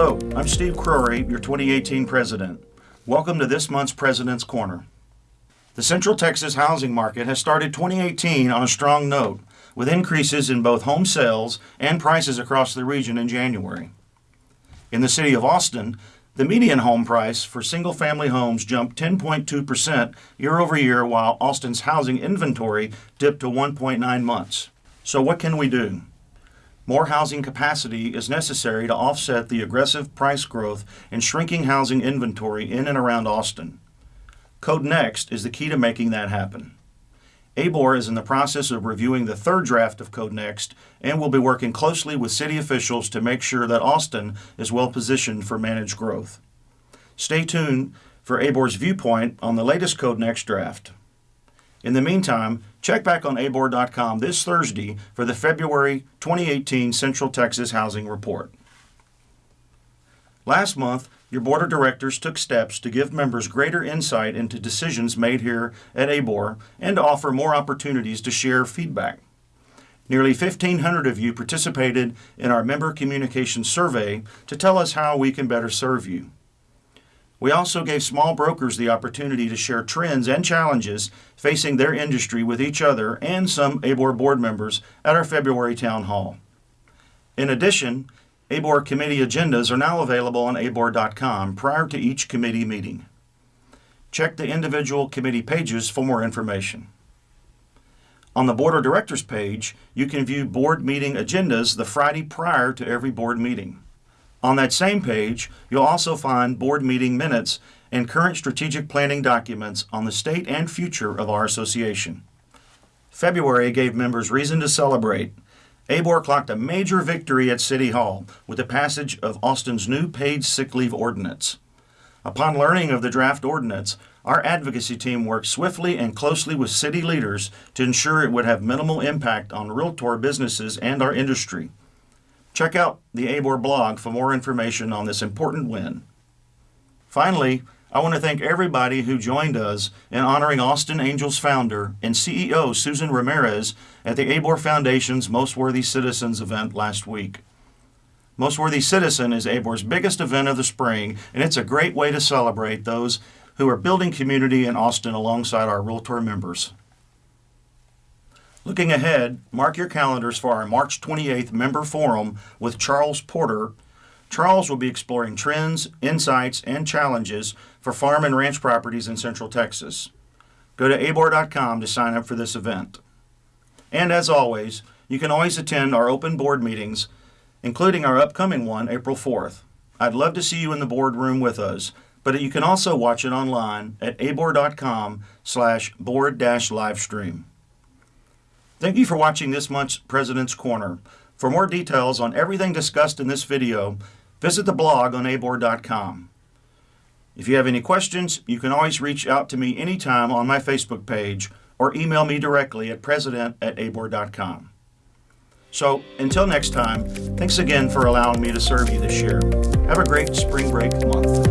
Hello, I'm Steve Crory, your 2018 president. Welcome to this month's President's Corner. The Central Texas housing market has started 2018 on a strong note, with increases in both home sales and prices across the region in January. In the city of Austin, the median home price for single family homes jumped 10.2% year over year, while Austin's housing inventory dipped to 1.9 months. So, what can we do? More housing capacity is necessary to offset the aggressive price growth and shrinking housing inventory in and around Austin. Code Next is the key to making that happen. ABOR is in the process of reviewing the third draft of Code Next and will be working closely with city officials to make sure that Austin is well positioned for managed growth. Stay tuned for ABOR's viewpoint on the latest Code Next draft. In the meantime, check back on abor.com this Thursday for the February 2018 Central Texas Housing Report. Last month, your board of directors took steps to give members greater insight into decisions made here at ABOR and to offer more opportunities to share feedback. Nearly 1,500 of you participated in our member communication survey to tell us how we can better serve you. We also gave small brokers the opportunity to share trends and challenges facing their industry with each other and some ABOR board members at our February town hall. In addition, ABOR committee agendas are now available on abor.com prior to each committee meeting. Check the individual committee pages for more information. On the Board of Directors page, you can view board meeting agendas the Friday prior to every board meeting. On that same page, you'll also find board meeting minutes and current strategic planning documents on the state and future of our association. February gave members reason to celebrate. ABOR clocked a major victory at City Hall with the passage of Austin's new paid sick leave ordinance. Upon learning of the draft ordinance, our advocacy team worked swiftly and closely with city leaders to ensure it would have minimal impact on realtor businesses and our industry. Check out the ABOR blog for more information on this important win. Finally, I want to thank everybody who joined us in honoring Austin Angels founder and CEO Susan Ramirez at the ABOR Foundation's Most Worthy Citizens event last week. Most Worthy Citizen is ABOR's biggest event of the spring, and it's a great way to celebrate those who are building community in Austin alongside our Realtor members. Looking ahead, mark your calendars for our March 28th member forum with Charles Porter. Charles will be exploring trends, insights, and challenges for farm and ranch properties in Central Texas. Go to abor.com to sign up for this event. And as always, you can always attend our open board meetings, including our upcoming one April 4th. I'd love to see you in the boardroom with us, but you can also watch it online at abor.com slash board-livestream. Thank you for watching this month's President's Corner. For more details on everything discussed in this video, visit the blog on abor.com. If you have any questions, you can always reach out to me anytime on my Facebook page or email me directly at president at abor.com. So, until next time, thanks again for allowing me to serve you this year. Have a great spring break month.